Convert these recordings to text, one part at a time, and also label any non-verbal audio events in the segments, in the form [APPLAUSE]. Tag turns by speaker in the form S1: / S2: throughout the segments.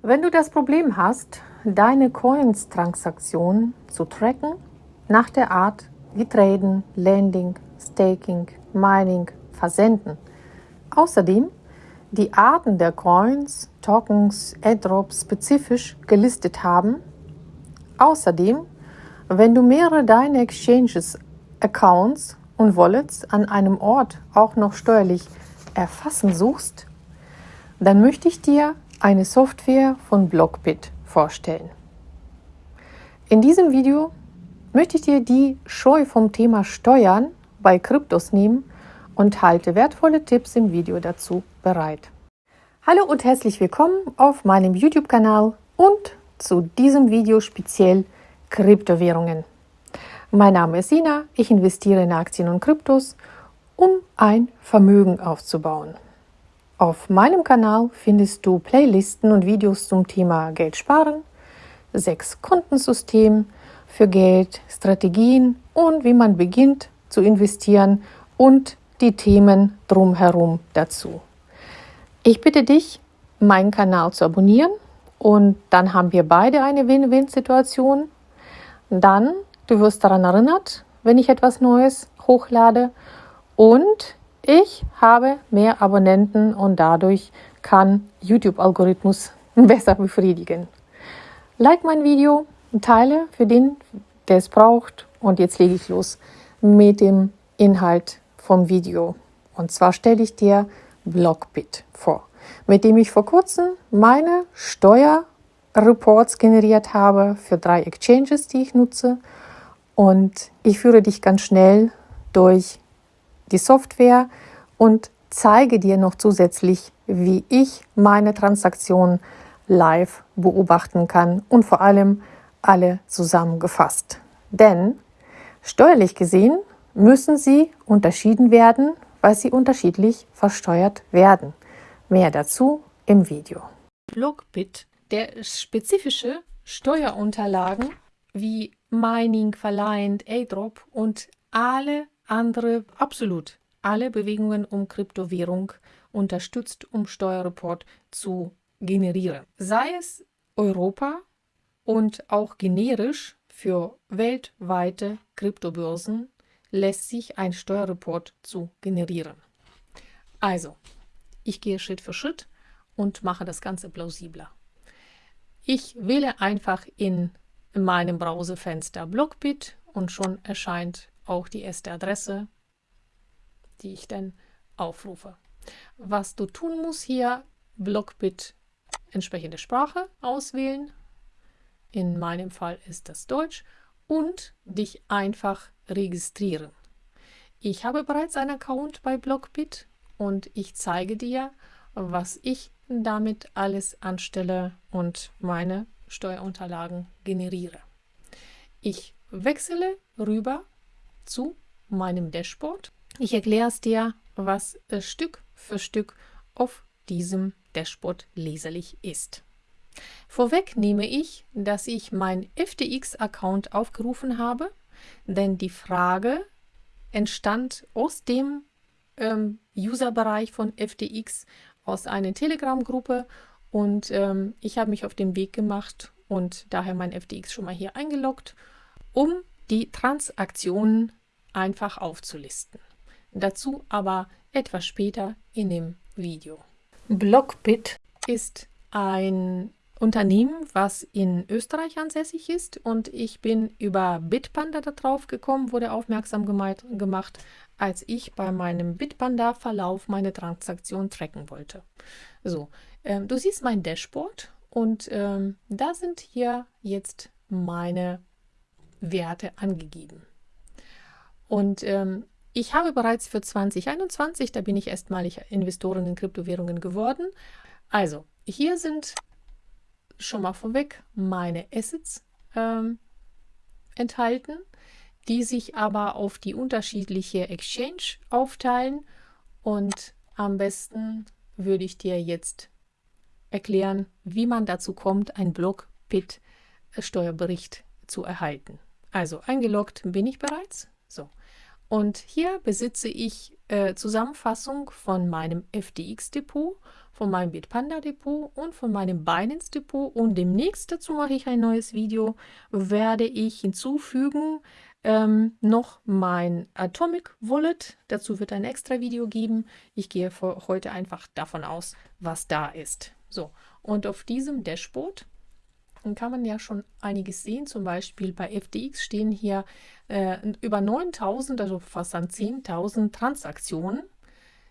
S1: Wenn du das Problem hast, deine Coins-Transaktionen zu tracken, nach der Art wie Traden, Lending, Staking, Mining, Versenden. Außerdem die Arten der Coins, Tokens, Airdrops spezifisch gelistet haben. Außerdem, wenn du mehrere deiner Exchanges, Accounts und Wallets an einem Ort auch noch steuerlich erfassen suchst, dann möchte ich dir eine Software von Blockbit vorstellen. In diesem Video möchte ich dir die Scheu vom Thema Steuern bei Kryptos nehmen und halte wertvolle Tipps im Video dazu bereit. Hallo und herzlich willkommen auf meinem YouTube-Kanal und zu diesem Video speziell Kryptowährungen. Mein Name ist Sina, ich investiere in Aktien und Kryptos, um ein Vermögen aufzubauen. Auf meinem Kanal findest du Playlisten und Videos zum Thema Geld sparen, sechs Kontensystem für Geld, Strategien und wie man beginnt zu investieren und die Themen drumherum dazu. Ich bitte dich, meinen Kanal zu abonnieren und dann haben wir beide eine Win-Win-Situation. Dann, du wirst daran erinnert, wenn ich etwas Neues hochlade und ich habe mehr Abonnenten und dadurch kann YouTube-Algorithmus [LAUGHS] besser befriedigen. Like mein Video, teile für den, der es braucht. Und jetzt lege ich los mit dem Inhalt vom Video. Und zwar stelle ich dir Blockbit vor, mit dem ich vor kurzem meine Steuerreports generiert habe für drei Exchanges, die ich nutze. Und ich führe dich ganz schnell durch die Software und zeige dir noch zusätzlich, wie ich meine Transaktionen live beobachten kann und vor allem alle zusammengefasst. Denn steuerlich gesehen müssen sie unterschieden werden, weil sie unterschiedlich versteuert werden. Mehr dazu im Video.
S2: Blockbit, der spezifische Steuerunterlagen wie Mining, Verleiht, Airdrop und alle andere, absolut alle Bewegungen um Kryptowährung unterstützt, um Steuerreport zu generieren. Sei es Europa und auch generisch für weltweite Kryptobörsen lässt sich ein Steuerreport zu generieren. Also, ich gehe Schritt für Schritt und mache das Ganze plausibler. Ich wähle einfach in meinem Browserfenster Blockbit und schon erscheint auch die erste Adresse, die ich dann aufrufe. Was du tun musst hier, Blockbit entsprechende Sprache auswählen. In meinem Fall ist das Deutsch und dich einfach registrieren. Ich habe bereits einen Account bei Blockbit und ich zeige dir, was ich damit alles anstelle und meine Steuerunterlagen generiere. Ich wechsle rüber zu meinem Dashboard. Ich erkläre es dir, was Stück für Stück auf diesem Dashboard leserlich ist. Vorweg nehme ich, dass ich mein FTX-Account aufgerufen habe, denn die Frage entstand aus dem ähm, Userbereich von FTX, aus einer Telegram-Gruppe und ähm, ich habe mich auf den Weg gemacht und daher mein FTX schon mal hier eingeloggt, um die Transaktionen einfach aufzulisten. Dazu aber etwas später in dem Video. Blockbit ist ein Unternehmen, was in Österreich ansässig ist und ich bin über Bitpanda darauf gekommen, wurde aufmerksam gemacht, als ich bei meinem Bitpanda-Verlauf meine Transaktion tracken wollte. So, ähm, du siehst mein Dashboard und ähm, da sind hier jetzt meine Werte angegeben. Und ähm, ich habe bereits für 2021, da bin ich erstmalig Investorin in Kryptowährungen geworden. Also, hier sind schon mal vorweg meine Assets ähm, enthalten, die sich aber auf die unterschiedliche Exchange aufteilen. Und am besten würde ich dir jetzt erklären, wie man dazu kommt, ein Block-Pit-Steuerbericht zu erhalten. Also eingeloggt bin ich bereits. So. Und hier besitze ich äh, Zusammenfassung von meinem FTX-Depot, von meinem Bitpanda-Depot und von meinem Binance-Depot. Und demnächst, dazu mache ich ein neues Video, werde ich hinzufügen ähm, noch mein Atomic Wallet. Dazu wird ein extra Video geben. Ich gehe heute einfach davon aus, was da ist. So, und auf diesem Dashboard kann man ja schon einiges sehen. Zum Beispiel bei FTX stehen hier äh, über 9000, also fast an 10.000 Transaktionen,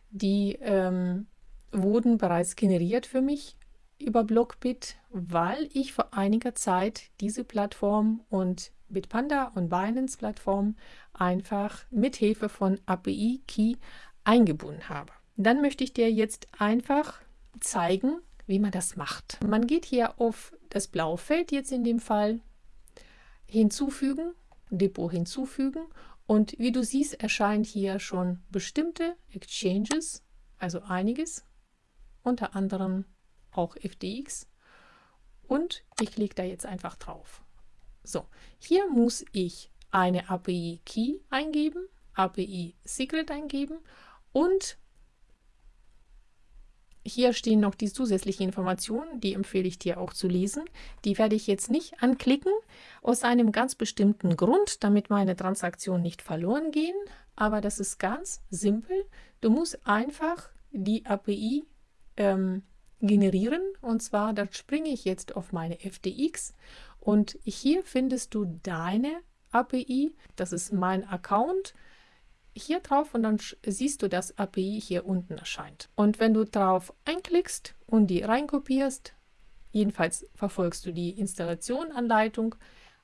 S2: die ähm, wurden bereits generiert für mich über Blockbit, weil ich vor einiger Zeit diese Plattform und Bitpanda und Binance Plattform einfach mit Hilfe von API Key eingebunden habe. Dann möchte ich dir jetzt einfach zeigen, wie man das macht. Man geht hier auf das blaue Feld, jetzt in dem Fall, hinzufügen, Depot hinzufügen und wie du siehst, erscheint hier schon bestimmte Exchanges, also einiges, unter anderem auch FTX und ich klicke da jetzt einfach drauf. So, hier muss ich eine API Key eingeben, API Secret eingeben und hier stehen noch die zusätzlichen Informationen, die empfehle ich dir auch zu lesen. Die werde ich jetzt nicht anklicken, aus einem ganz bestimmten Grund, damit meine Transaktionen nicht verloren gehen. Aber das ist ganz simpel. Du musst einfach die API ähm, generieren. Und zwar, da springe ich jetzt auf meine FTX und hier findest du deine API. Das ist mein Account hier drauf und dann siehst du, dass API hier unten erscheint. Und wenn du drauf einklickst und die reinkopierst, jedenfalls verfolgst du die Installationanleitung,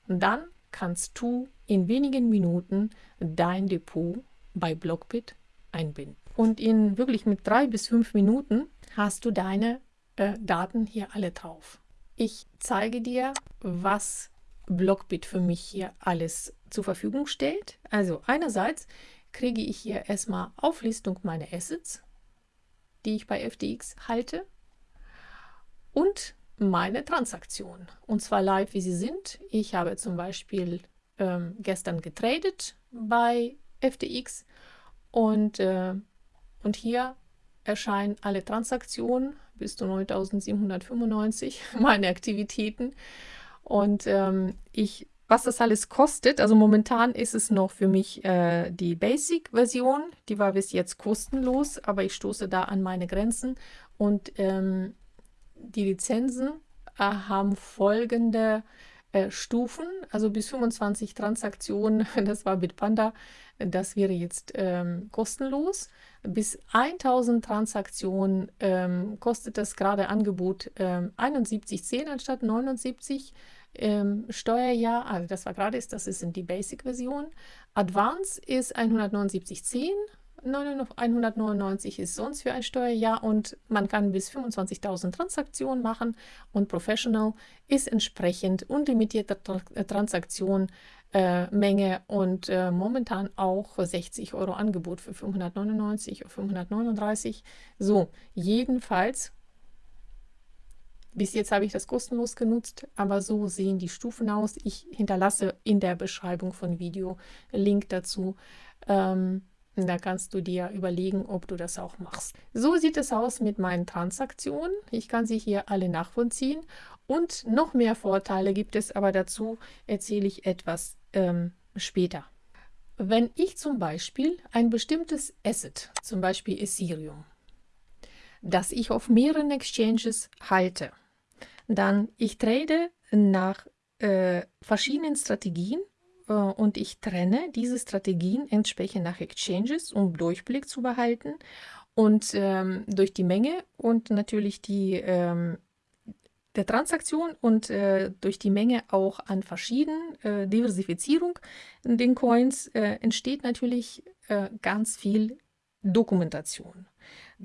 S2: dann kannst du in wenigen Minuten dein Depot bei Blockbit einbinden. Und in wirklich mit drei bis fünf Minuten hast du deine äh, Daten hier alle drauf. Ich zeige dir, was Blockbit für mich hier alles zur Verfügung stellt. Also einerseits kriege ich hier erstmal Auflistung meiner Assets, die ich bei FTX halte und meine Transaktionen. Und zwar live, wie sie sind. Ich habe zum Beispiel ähm, gestern getradet bei FTX und, äh, und hier erscheinen alle Transaktionen bis zu 9795, [LAUGHS] meine Aktivitäten. Und ähm, ich was das alles kostet. Also momentan ist es noch für mich äh, die Basic-Version. Die war bis jetzt kostenlos, aber ich stoße da an meine Grenzen. Und ähm, die Lizenzen äh, haben folgende äh, Stufen, also bis 25 Transaktionen, [LAUGHS] das war Bitpanda, das wäre jetzt ähm, kostenlos. Bis 1000 Transaktionen ähm, kostet das gerade Angebot ähm, 71,10 anstatt 79 ähm, Steuerjahr, also das war gerade ist, das ist die Basic-Version. Advance ist 179,10, 199 ist sonst für ein Steuerjahr und man kann bis 25.000 Transaktionen machen und Professional ist entsprechend unlimitierte Transaktion äh, Menge und äh, momentan auch 60 Euro Angebot für 599 oder 539. So, jedenfalls bis jetzt habe ich das kostenlos genutzt, aber so sehen die Stufen aus. Ich hinterlasse in der Beschreibung von Video Link dazu. Ähm, da kannst du dir überlegen, ob du das auch machst. So sieht es aus mit meinen Transaktionen. Ich kann sie hier alle nachvollziehen. Und noch mehr Vorteile gibt es, aber dazu erzähle ich etwas ähm, später. Wenn ich zum Beispiel ein bestimmtes Asset, zum Beispiel Ethereum, das ich auf mehreren Exchanges halte, dann ich trade nach äh, verschiedenen Strategien äh, und ich trenne diese Strategien entsprechend nach Exchanges, um Durchblick zu behalten und ähm, durch die Menge und natürlich die ähm, der Transaktion und äh, durch die Menge auch an verschiedenen äh, Diversifizierung in den Coins äh, entsteht natürlich äh, ganz viel Dokumentation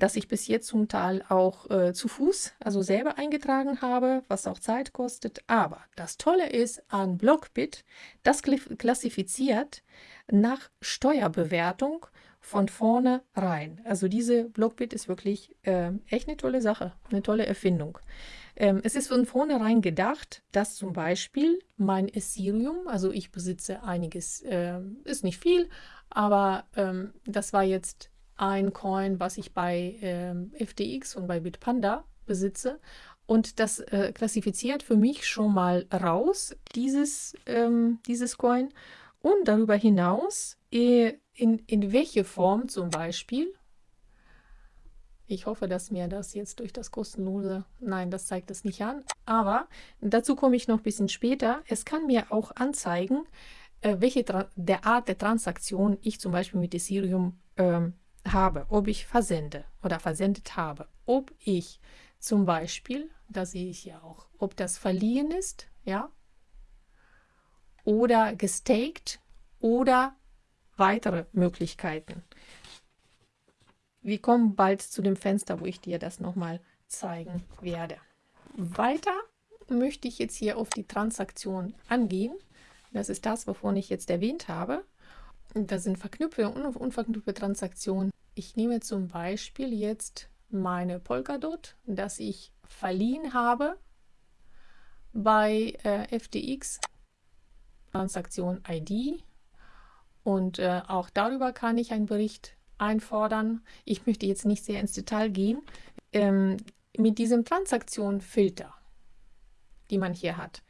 S2: das ich bis jetzt zum Teil auch äh, zu Fuß, also selber eingetragen habe, was auch Zeit kostet. Aber das Tolle ist an Blockbit, das klassifiziert nach Steuerbewertung von vorne rein. Also diese Blockbit ist wirklich äh, echt eine tolle Sache, eine tolle Erfindung. Ähm, es ist von vornherein gedacht, dass zum Beispiel mein Ethereum, also ich besitze einiges, äh, ist nicht viel, aber ähm, das war jetzt ein Coin, was ich bei ähm, FTX und bei Bitpanda besitze. Und das äh, klassifiziert für mich schon mal raus, dieses, ähm, dieses Coin. Und darüber hinaus, äh, in, in welche Form zum Beispiel, ich hoffe, dass mir das jetzt durch das kostenlose, nein, das zeigt es nicht an, aber dazu komme ich noch ein bisschen später. Es kann mir auch anzeigen, äh, welche der Art der Transaktion ich zum Beispiel mit Ethereum ähm, habe, ob ich versende oder versendet habe, ob ich zum Beispiel, da sehe ich ja auch, ob das verliehen ist, ja, oder gestaked oder weitere Möglichkeiten. Wir kommen bald zu dem Fenster, wo ich dir das nochmal zeigen werde. Weiter möchte ich jetzt hier auf die Transaktion angehen. Das ist das, wovon ich jetzt erwähnt habe. Das sind verknüpfte und unverknüpfte Transaktionen. Ich nehme zum Beispiel jetzt meine Polkadot, das ich verliehen habe bei äh, FTX, Transaktion ID. Und äh, auch darüber kann ich einen Bericht einfordern. Ich möchte jetzt nicht sehr ins Detail gehen. Ähm, mit diesem Transaktionfilter, die man hier hat,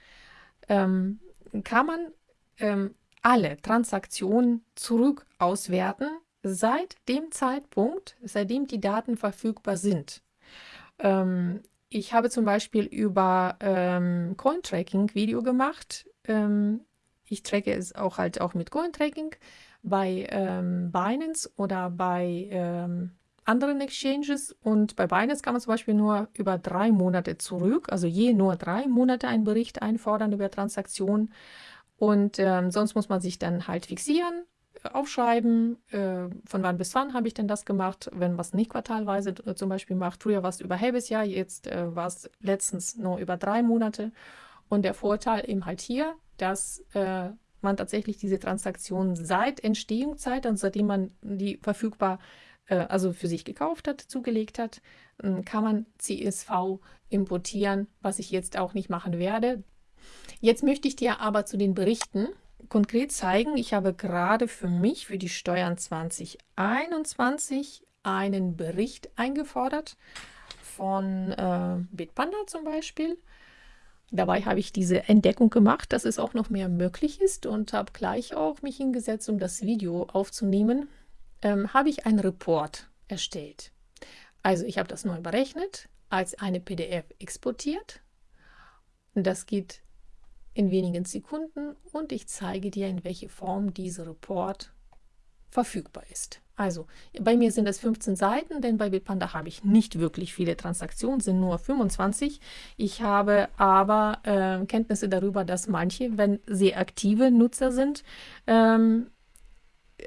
S2: ähm, kann man ähm, alle Transaktionen zurück auswerten seit dem Zeitpunkt, seitdem die Daten verfügbar sind. Ähm, ich habe zum Beispiel über ähm, Cointracking Video gemacht. Ähm, ich tracke es auch halt auch mit Cointracking bei ähm, Binance oder bei ähm, anderen Exchanges. Und bei Binance kann man zum Beispiel nur über drei Monate zurück, also je nur drei Monate einen Bericht einfordern über Transaktionen. Und ähm, sonst muss man sich dann halt fixieren, äh, aufschreiben, äh, von wann bis wann habe ich denn das gemacht, wenn man es nicht quartalweise äh, zum Beispiel macht. Früher war es über ein halbes Jahr, jetzt äh, war es letztens nur über drei Monate. Und der Vorteil eben halt hier, dass äh, man tatsächlich diese Transaktion seit Entstehungszeit, also seitdem man die verfügbar, also für sich gekauft hat, zugelegt hat, ähm, kann man CSV importieren, was ich jetzt auch nicht machen werde. Jetzt möchte ich dir aber zu den Berichten konkret zeigen. Ich habe gerade für mich, für die Steuern 2021, einen Bericht eingefordert von äh, Bitpanda zum Beispiel. Dabei habe ich diese Entdeckung gemacht, dass es auch noch mehr möglich ist und habe gleich auch mich hingesetzt, um das Video aufzunehmen. Ähm, habe ich einen Report erstellt. Also ich habe das neu berechnet, als eine PDF exportiert. Das geht in wenigen Sekunden und ich zeige dir, in welche Form dieser Report verfügbar ist. Also bei mir sind es 15 Seiten, denn bei Bitpanda habe ich nicht wirklich viele Transaktionen, sind nur 25. Ich habe aber äh, Kenntnisse darüber, dass manche, wenn sehr aktive Nutzer sind, ähm,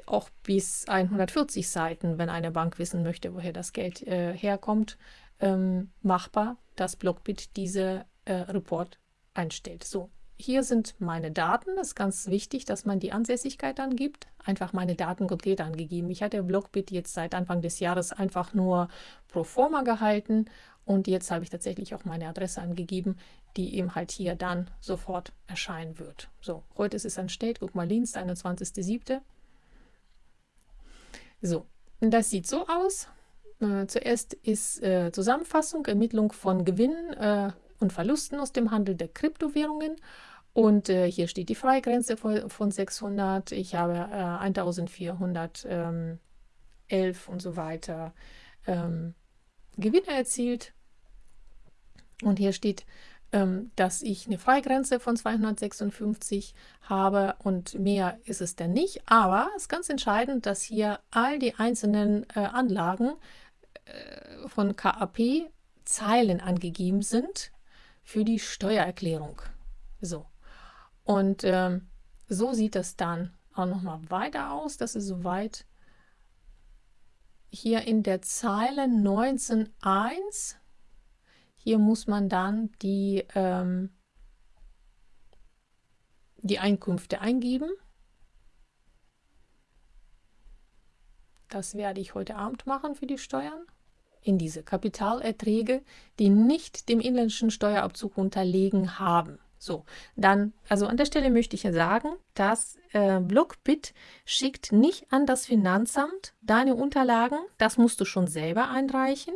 S2: auch bis 140 Seiten, wenn eine Bank wissen möchte, woher das Geld äh, herkommt, ähm, machbar, dass Blockbit diese äh, Report einstellt. So, hier sind meine Daten. Das ist ganz wichtig, dass man die Ansässigkeit angibt. Einfach meine Daten konkret angegeben. Ich hatte Blockbit jetzt seit Anfang des Jahres einfach nur pro forma gehalten und jetzt habe ich tatsächlich auch meine Adresse angegeben, die eben halt hier dann sofort erscheinen wird. So, heute ist es entstellt. Guck mal, Dienst, 21.07. So, das sieht so aus. Äh, zuerst ist äh, Zusammenfassung, Ermittlung von Gewinnen, äh, und Verlusten aus dem Handel der Kryptowährungen. Und äh, hier steht die Freigrenze von, von 600. Ich habe äh, 1411 und so weiter ähm, Gewinne erzielt. Und hier steht, ähm, dass ich eine Freigrenze von 256 habe und mehr ist es denn nicht. Aber es ist ganz entscheidend, dass hier all die einzelnen äh, Anlagen äh, von KAP Zeilen angegeben sind für die Steuererklärung. So. Und ähm, so sieht das dann auch nochmal weiter aus. Das ist soweit hier in der Zeile 19.1. Hier muss man dann die, ähm, die Einkünfte eingeben. Das werde ich heute Abend machen für die Steuern in diese Kapitalerträge, die nicht dem inländischen Steuerabzug unterlegen haben. So, dann, also an der Stelle möchte ich ja sagen, dass äh, Blockbit schickt nicht an das Finanzamt deine Unterlagen. Das musst du schon selber einreichen.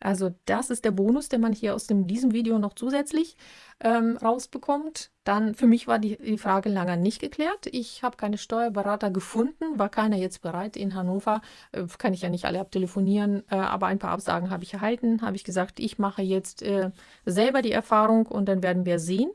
S2: Also das ist der Bonus, den man hier aus dem, diesem Video noch zusätzlich ähm, rausbekommt. Dann für mich war die, die Frage lange nicht geklärt. Ich habe keine Steuerberater gefunden, war keiner jetzt bereit in Hannover. Äh, kann ich ja nicht alle abtelefonieren, äh, aber ein paar Absagen habe ich erhalten. Habe ich gesagt, ich mache jetzt äh, selber die Erfahrung und dann werden wir sehen.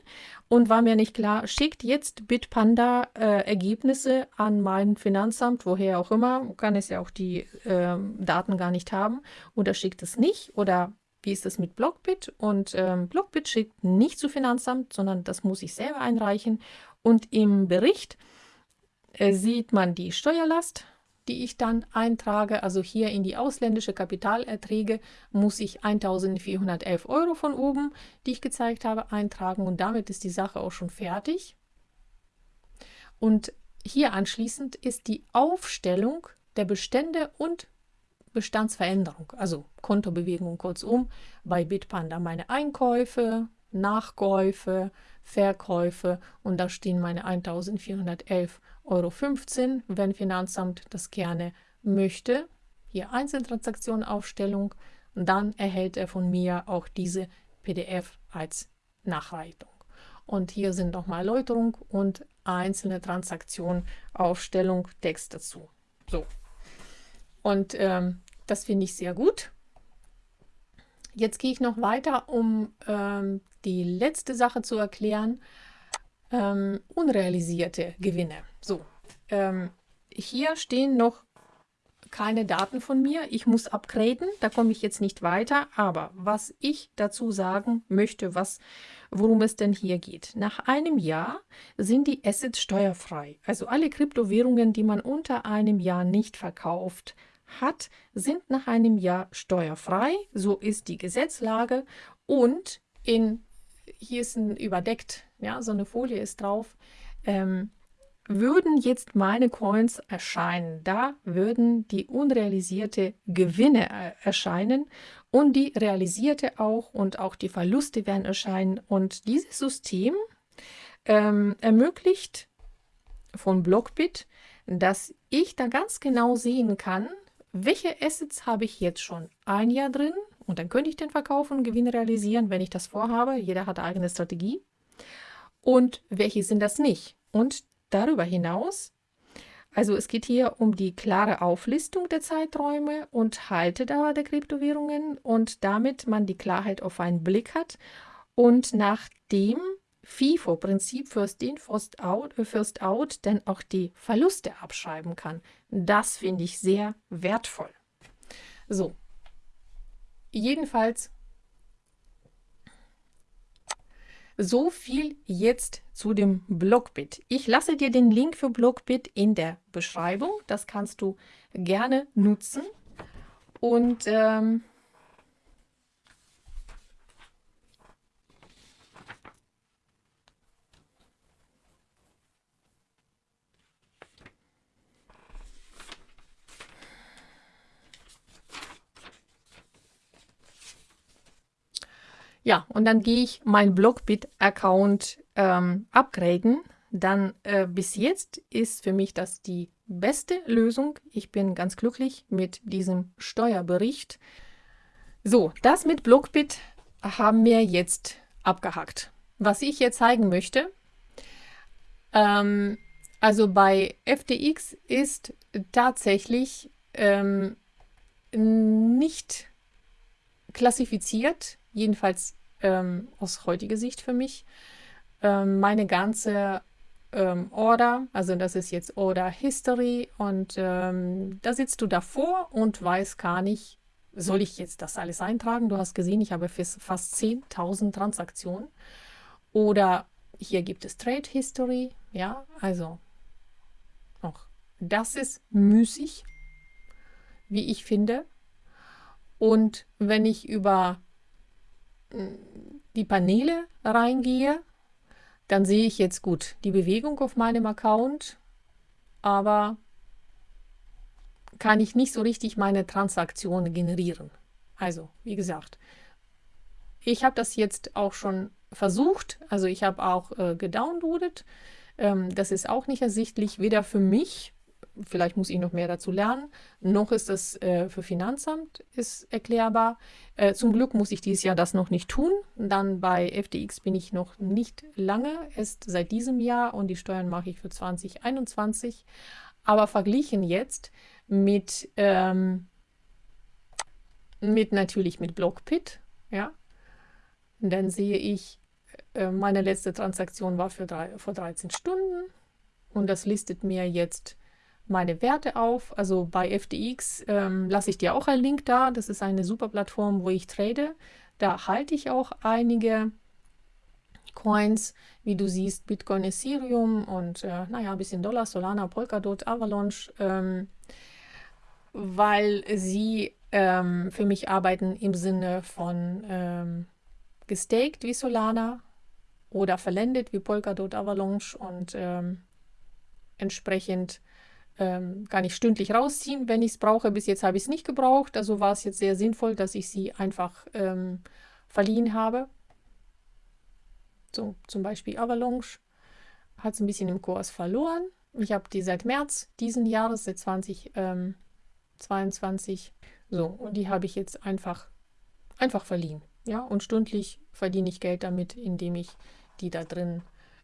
S2: Und war mir nicht klar, schickt jetzt Bitpanda äh, Ergebnisse an mein Finanzamt, woher auch immer, kann es ja auch die ähm, Daten gar nicht haben, oder schickt es nicht oder wie ist das mit Blockbit? Und ähm, Blockbit schickt nicht zu Finanzamt, sondern das muss ich selber einreichen. Und im Bericht äh, sieht man die Steuerlast, die ich dann eintrage. Also hier in die ausländische Kapitalerträge muss ich 1411 Euro von oben, die ich gezeigt habe, eintragen. Und damit ist die Sache auch schon fertig. Und hier anschließend ist die Aufstellung der Bestände und Bestandsveränderung, also Kontobewegung kurzum, bei Bitpanda meine Einkäufe, Nachkäufe, Verkäufe und da stehen meine 1411,15 Euro, wenn Finanzamt das gerne möchte. Hier Einzeltransaktionenaufstellung und dann erhält er von mir auch diese PDF als Nachreitung. Und hier sind nochmal Erläuterung und einzelne Transaktion, Aufstellung, Text dazu. So, und ähm, das finde ich sehr gut. Jetzt gehe ich noch weiter, um ähm, die letzte Sache zu erklären. Ähm, unrealisierte Gewinne. So, ähm, hier stehen noch keine Daten von mir. Ich muss upgraden, da komme ich jetzt nicht weiter. Aber was ich dazu sagen möchte, was, worum es denn hier geht. Nach einem Jahr sind die Assets steuerfrei. Also alle Kryptowährungen, die man unter einem Jahr nicht verkauft, hat, sind nach einem Jahr steuerfrei. So ist die Gesetzlage. Und in, hier ist ein überdeckt, ja, so eine Folie ist drauf, ähm, würden jetzt meine Coins erscheinen, da würden die unrealisierte Gewinne erscheinen und die realisierte auch und auch die Verluste werden erscheinen. Und dieses System ähm, ermöglicht von Blockbit, dass ich da ganz genau sehen kann, welche Assets habe ich jetzt schon ein Jahr drin und dann könnte ich den verkaufen und Gewinn realisieren, wenn ich das vorhabe. Jeder hat eine eigene Strategie. Und welche sind das nicht? Und darüber hinaus, also es geht hier um die klare Auflistung der Zeiträume und Haltedauer der Kryptowährungen und damit man die Klarheit auf einen Blick hat und nachdem FIFO-Prinzip First In, First Out, äh, First Out dann auch die Verluste abschreiben kann. Das finde ich sehr wertvoll. So, jedenfalls so viel jetzt zu dem Blockbit. Ich lasse dir den Link für Blockbit in der Beschreibung. Das kannst du gerne nutzen. Und ähm, Ja, und dann gehe ich meinen Blockbit-Account ähm, upgraden. Dann äh, bis jetzt ist für mich das die beste Lösung. Ich bin ganz glücklich mit diesem Steuerbericht. So, das mit Blockbit haben wir jetzt abgehakt. Was ich hier zeigen möchte, ähm, also bei FTX ist tatsächlich ähm, nicht klassifiziert, jedenfalls ähm, aus heutiger Sicht für mich. Ähm, meine ganze ähm, Order, also das ist jetzt Order History und ähm, da sitzt du davor und weißt gar nicht, soll ich jetzt das alles eintragen? Du hast gesehen, ich habe fast 10.000 Transaktionen. Oder hier gibt es Trade History, ja, also auch das ist müßig, wie ich finde. Und wenn ich über die Paneele reingehe, dann sehe ich jetzt gut die Bewegung auf meinem Account, aber kann ich nicht so richtig meine Transaktionen generieren. Also, wie gesagt, ich habe das jetzt auch schon versucht, also ich habe auch äh, gedownloadet. Ähm, das ist auch nicht ersichtlich, weder für mich, vielleicht muss ich noch mehr dazu lernen, noch ist das äh, für Finanzamt ist erklärbar. Äh, zum Glück muss ich dieses Jahr das noch nicht tun. Dann bei FTX bin ich noch nicht lange, erst seit diesem Jahr und die Steuern mache ich für 2021. Aber verglichen jetzt mit, ähm, mit natürlich mit Blockpit, ja, dann sehe ich, äh, meine letzte Transaktion war für drei, vor 13 Stunden und das listet mir jetzt meine Werte auf. Also bei FTX ähm, lasse ich dir auch einen Link da. Das ist eine super Plattform, wo ich trade. Da halte ich auch einige Coins, wie du siehst, Bitcoin, Ethereum und äh, naja, ein bisschen Dollar, Solana, Polkadot, Avalanche, ähm, weil sie ähm, für mich arbeiten im Sinne von ähm, gestaked wie Solana oder verlendet wie Polkadot, Avalanche und ähm, entsprechend ähm, kann ich stündlich rausziehen, wenn ich es brauche. Bis jetzt habe ich es nicht gebraucht, also war es jetzt sehr sinnvoll, dass ich sie einfach ähm, verliehen habe. So, zum Beispiel Avalanche hat es ein bisschen im Kurs verloren. Ich habe die seit März diesen Jahres, seit 2022. So, und die habe ich jetzt einfach, einfach verliehen. Ja, und stündlich verdiene ich Geld damit, indem ich die da drin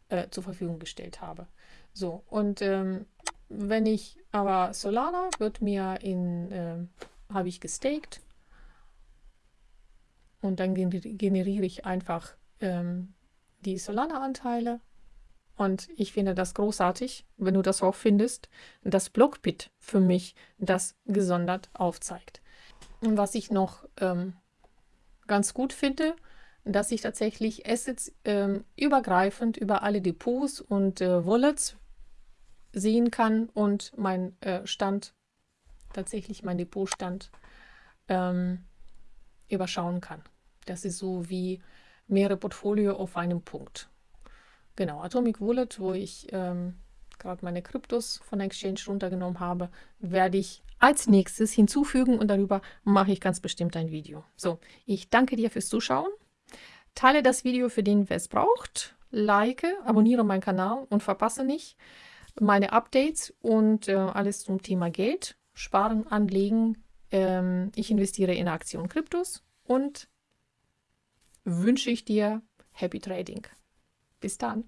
S2: äh, zur Verfügung gestellt habe. So, und ähm, wenn ich aber Solana wird mir in, äh, habe ich gestaked und dann generiere ich einfach ähm, die Solana-Anteile und ich finde das großartig, wenn du das auch findest, dass Blockbit für mich das gesondert aufzeigt. Und was ich noch ähm, ganz gut finde, dass ich tatsächlich Assets ähm, übergreifend über alle Depots und äh, Wallets sehen kann und mein äh, Stand, tatsächlich mein Depotstand, ähm, überschauen kann. Das ist so wie mehrere Portfolio auf einem Punkt. Genau, Atomic Wallet, wo ich ähm, gerade meine Kryptos von der Exchange runtergenommen habe, werde ich als nächstes hinzufügen und darüber mache ich ganz bestimmt ein Video. So, ich danke dir fürs Zuschauen. Teile das Video für den, wer es braucht. Like, abonniere meinen Kanal und verpasse nicht meine Updates und äh, alles zum Thema Geld, Sparen, Anlegen. Ähm, ich investiere in Aktion Kryptos und wünsche ich dir Happy Trading. Bis dann.